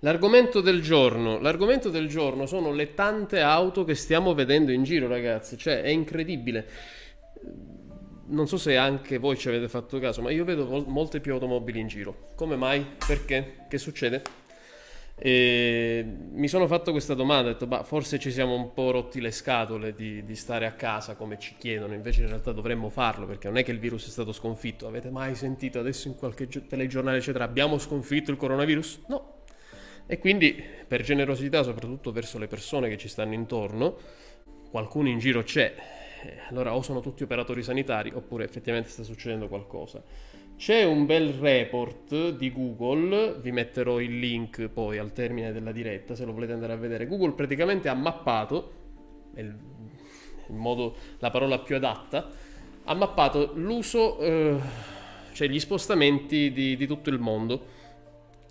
L'argomento del giorno, l'argomento del giorno sono le tante auto che stiamo vedendo in giro, ragazzi, cioè è incredibile. Non so se anche voi ci avete fatto caso, ma io vedo molte più automobili in giro. Come mai? Perché? Che succede? E mi sono fatto questa domanda, ho detto, bah, forse ci siamo un po' rotti le scatole di, di, stare a casa come ci chiedono, invece in realtà dovremmo farlo perché non è che il virus è stato sconfitto. Avete mai sentito adesso in qualche telegiornale, eccetera, abbiamo sconfitto il coronavirus? No. E quindi, per generosità, soprattutto verso le persone che ci stanno intorno, qualcuno in giro c'è. Allora, o sono tutti operatori sanitari, oppure effettivamente sta succedendo qualcosa. C'è un bel report di Google, vi metterò il link poi al termine della diretta se lo volete andare a vedere. Google praticamente ha mappato, il, il modo, la parola più adatta, ha mappato l'uso, eh, cioè gli spostamenti di, di tutto il mondo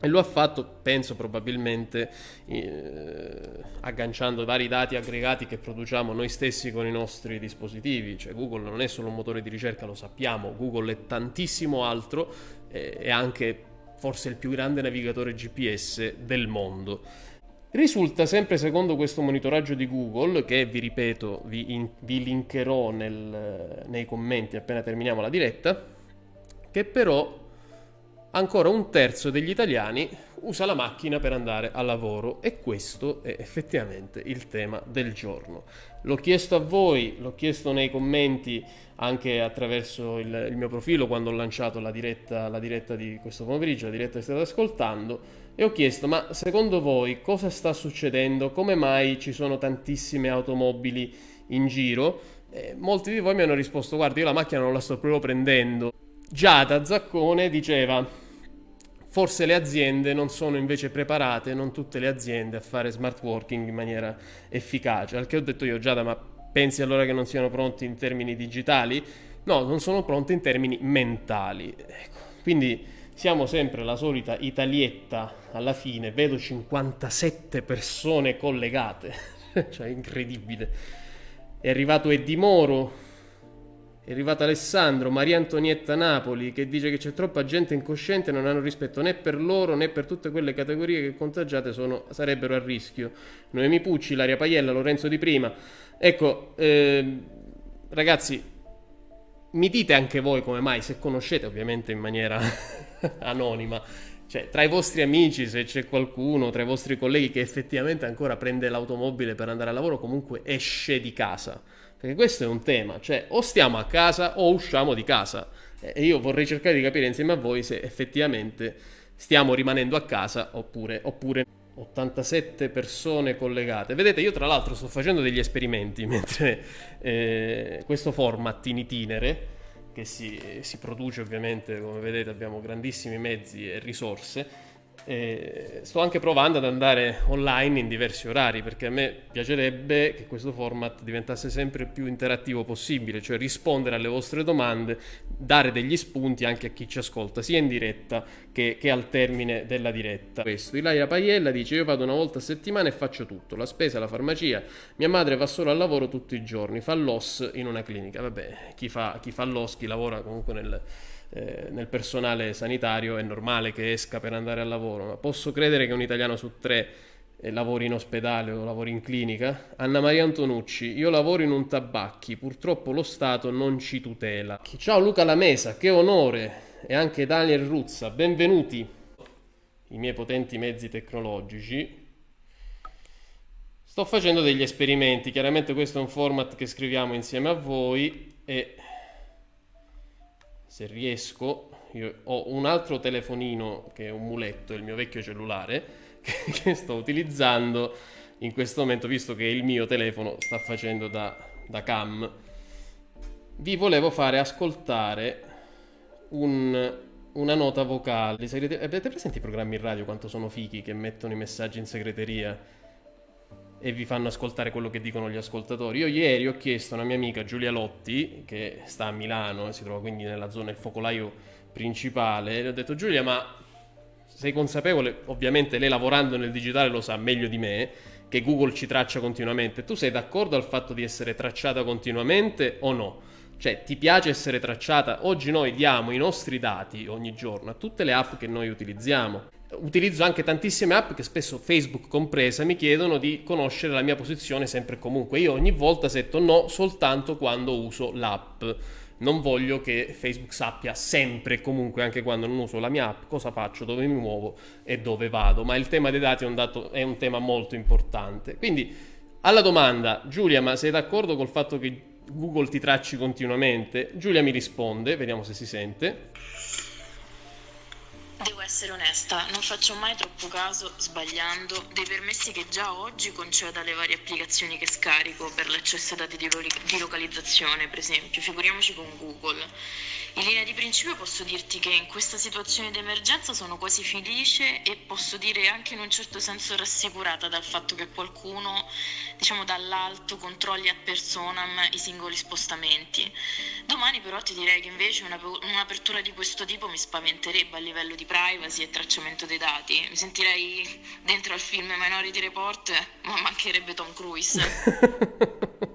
e lo ha fatto, penso probabilmente, eh, agganciando vari dati aggregati che produciamo noi stessi con i nostri dispositivi. Cioè Google non è solo un motore di ricerca, lo sappiamo, Google è tantissimo altro, eh, è anche forse il più grande navigatore GPS del mondo. Risulta sempre secondo questo monitoraggio di Google, che vi ripeto, vi, in, vi linkerò nel, nei commenti appena terminiamo la diretta, che però ancora un terzo degli italiani usa la macchina per andare al lavoro e questo è effettivamente il tema del giorno. L'ho chiesto a voi, l'ho chiesto nei commenti anche attraverso il, il mio profilo quando ho lanciato la diretta, la diretta di questo pomeriggio, la diretta che state ascoltando e ho chiesto ma secondo voi cosa sta succedendo? Come mai ci sono tantissime automobili in giro? E molti di voi mi hanno risposto guarda io la macchina non la sto proprio prendendo. Giada Zaccone diceva Forse le aziende non sono invece preparate, non tutte le aziende, a fare smart working in maniera efficace. Al che ho detto io, Giada, ma pensi allora che non siano pronti in termini digitali? No, non sono pronti in termini mentali. Ecco. Quindi siamo sempre la solita italietta alla fine, vedo 57 persone collegate, cioè incredibile. È arrivato Eddie Moro, è arrivato Alessandro, Maria Antonietta Napoli, che dice che c'è troppa gente incosciente e non hanno rispetto né per loro né per tutte quelle categorie che contagiate sono, sarebbero a rischio. Noemi Pucci, Laria Paiella, Lorenzo Di Prima. Ecco, eh, ragazzi, mi dite anche voi come mai, se conoscete ovviamente in maniera anonima, cioè tra i vostri amici, se c'è qualcuno, tra i vostri colleghi che effettivamente ancora prende l'automobile per andare al lavoro, comunque esce di casa perché questo è un tema, cioè o stiamo a casa o usciamo di casa. E io vorrei cercare di capire insieme a voi se effettivamente stiamo rimanendo a casa oppure, oppure 87 persone collegate. Vedete, io tra l'altro sto facendo degli esperimenti mentre eh, questo format in itinere, che si, si produce ovviamente, come vedete abbiamo grandissimi mezzi e risorse, e sto anche provando ad andare online in diversi orari perché a me piacerebbe che questo format diventasse sempre più interattivo possibile, cioè rispondere alle vostre domande, dare degli spunti anche a chi ci ascolta, sia in diretta che, che al termine della diretta. Questo, Ilaria Paiella dice: Io vado una volta a settimana e faccio tutto: la spesa, la farmacia. Mia madre va solo al lavoro tutti i giorni, fa l'OS in una clinica. Vabbè, chi fa, chi fa l'OS, chi lavora comunque nel eh, nel personale sanitario è normale che esca per andare al lavoro, ma posso credere che un italiano su tre eh, lavori in ospedale o lavori in clinica? Anna Maria Antonucci, io lavoro in un tabacchi, purtroppo lo Stato non ci tutela. Ciao Luca Lamesa, che onore! E anche Daniel Ruzza, benvenuti! I miei potenti mezzi tecnologici. Sto facendo degli esperimenti, chiaramente questo è un format che scriviamo insieme a voi e se riesco, io ho un altro telefonino che è un muletto, il mio vecchio cellulare, che, che sto utilizzando in questo momento, visto che il mio telefono sta facendo da, da cam. Vi volevo fare ascoltare un, una nota vocale. Avete presente i programmi radio quanto sono fichi che mettono i messaggi in segreteria? E vi fanno ascoltare quello che dicono gli ascoltatori. Io ieri ho chiesto a una mia amica Giulia Lotti, che sta a Milano, si trova quindi nella zona del focolaio principale, le ho detto Giulia, ma sei consapevole, ovviamente lei lavorando nel digitale lo sa meglio di me, che Google ci traccia continuamente. Tu sei d'accordo al fatto di essere tracciata continuamente o no? Cioè, ti piace essere tracciata? Oggi noi diamo i nostri dati ogni giorno a tutte le app che noi utilizziamo utilizzo anche tantissime app che spesso Facebook compresa mi chiedono di conoscere la mia posizione sempre e comunque. Io ogni volta setto no soltanto quando uso l'app. Non voglio che Facebook sappia sempre e comunque, anche quando non uso la mia app, cosa faccio, dove mi muovo e dove vado. Ma il tema dei dati è un, dato, è un tema molto importante. Quindi, alla domanda, Giulia, ma sei d'accordo col fatto che Google ti tracci continuamente? Giulia mi risponde, vediamo se si sente. Devo essere onesta, non faccio mai troppo caso, sbagliando, dei permessi che già oggi concedo alle varie applicazioni che scarico per l'accesso a dati di, lo- di localizzazione, per esempio, figuriamoci con Google. In linea di principio posso dirti che in questa situazione di emergenza sono quasi felice e posso dire anche in un certo senso rassicurata dal fatto che qualcuno, diciamo dall'alto, controlli a personam i singoli spostamenti. Domani però ti direi che invece una, un'apertura di questo tipo mi spaventerebbe a livello di privacy e tracciamento dei dati. Mi sentirei dentro al film Minority Report, ma mancherebbe Tom Cruise.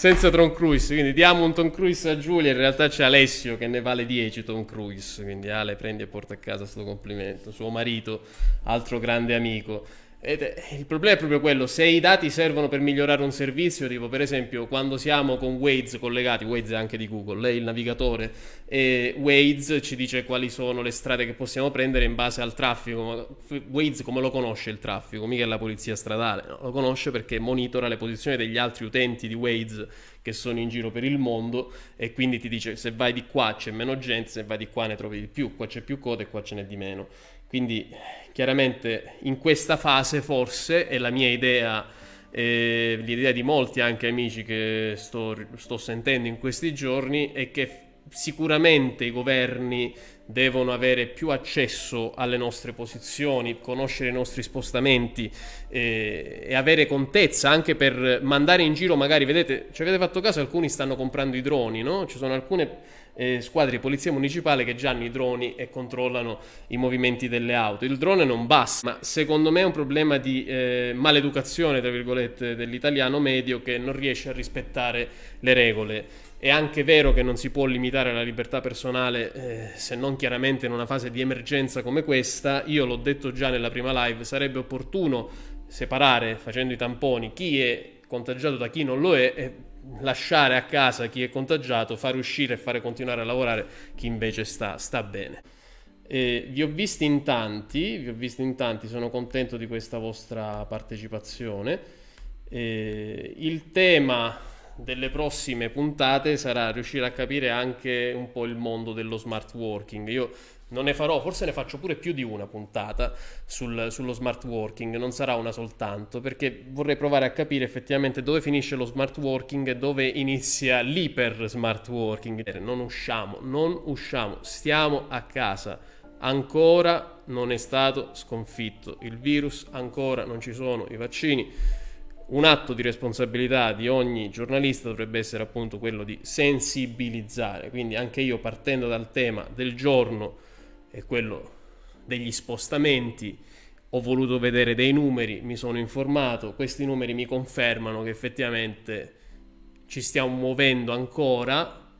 senza Tom Cruise, quindi diamo un Tom Cruise a Giulia, in realtà c'è Alessio che ne vale 10 Tom Cruise, quindi Ale prendi e porta a casa questo complimento, suo marito, altro grande amico. Ed il problema è proprio quello, se i dati servono per migliorare un servizio, tipo per esempio quando siamo con Waze collegati, Waze è anche di Google, lei è il navigatore, e Waze ci dice quali sono le strade che possiamo prendere in base al traffico. Waze come lo conosce il traffico? Mica è la polizia stradale, no? lo conosce perché monitora le posizioni degli altri utenti di Waze che sono in giro per il mondo e quindi ti dice se vai di qua c'è meno gente, se vai di qua ne trovi di più, qua c'è più coda e qua ce n'è di meno. Quindi chiaramente in questa fase forse è la mia idea, eh, l'idea di molti anche amici che sto, sto sentendo in questi giorni, è che sicuramente i governi devono avere più accesso alle nostre posizioni, conoscere i nostri spostamenti eh, e avere contezza anche per mandare in giro, magari vedete, ci avete fatto caso, alcuni stanno comprando i droni, no? Ci sono alcune eh, squadre di polizia municipale che già hanno i droni e controllano i movimenti delle auto. Il drone non basta, ma secondo me è un problema di eh, maleducazione, tra virgolette, dell'italiano medio che non riesce a rispettare le regole. È anche vero che non si può limitare la libertà personale eh, se non chiaramente in una fase di emergenza come questa. Io l'ho detto già nella prima live, sarebbe opportuno separare facendo i tamponi chi è contagiato da chi non lo è e lasciare a casa chi è contagiato, fare uscire e fare continuare a lavorare chi invece sta, sta bene. E vi ho visti in tanti, vi ho visti in tanti, sono contento di questa vostra partecipazione. E il tema delle prossime puntate sarà riuscire a capire anche un po' il mondo dello smart working. Io non ne farò, forse ne faccio pure più di una puntata sul, sullo smart working, non sarà una soltanto, perché vorrei provare a capire effettivamente dove finisce lo smart working e dove inizia l'iper smart working. Non usciamo, non usciamo, stiamo a casa. Ancora non è stato sconfitto il virus, ancora non ci sono i vaccini. Un atto di responsabilità di ogni giornalista dovrebbe essere appunto quello di sensibilizzare. Quindi anche io partendo dal tema del giorno è quello degli spostamenti. Ho voluto vedere dei numeri, mi sono informato, questi numeri mi confermano che effettivamente ci stiamo muovendo ancora,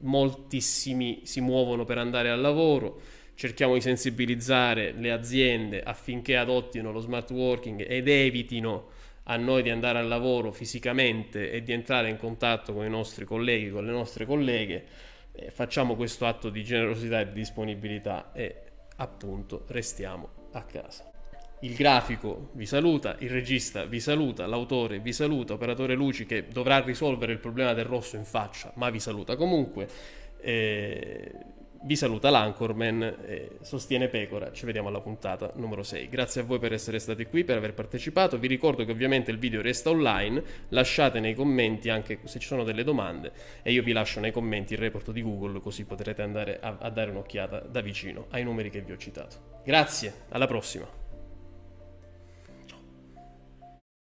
moltissimi si muovono per andare al lavoro, cerchiamo di sensibilizzare le aziende affinché adottino lo smart working ed evitino a noi di andare al lavoro fisicamente e di entrare in contatto con i nostri colleghi, con le nostre colleghe eh, facciamo questo atto di generosità e di disponibilità e appunto restiamo a casa. Il grafico vi saluta, il regista vi saluta, l'autore vi saluta, operatore luci che dovrà risolvere il problema del rosso in faccia, ma vi saluta comunque. Eh, vi saluta l'Anchorman, eh, sostiene Pecora, ci vediamo alla puntata numero 6. Grazie a voi per essere stati qui, per aver partecipato, vi ricordo che ovviamente il video resta online, lasciate nei commenti anche se ci sono delle domande e io vi lascio nei commenti il report di Google così potrete andare a, a dare un'occhiata da vicino ai numeri che vi ho citato. Grazie, alla prossima!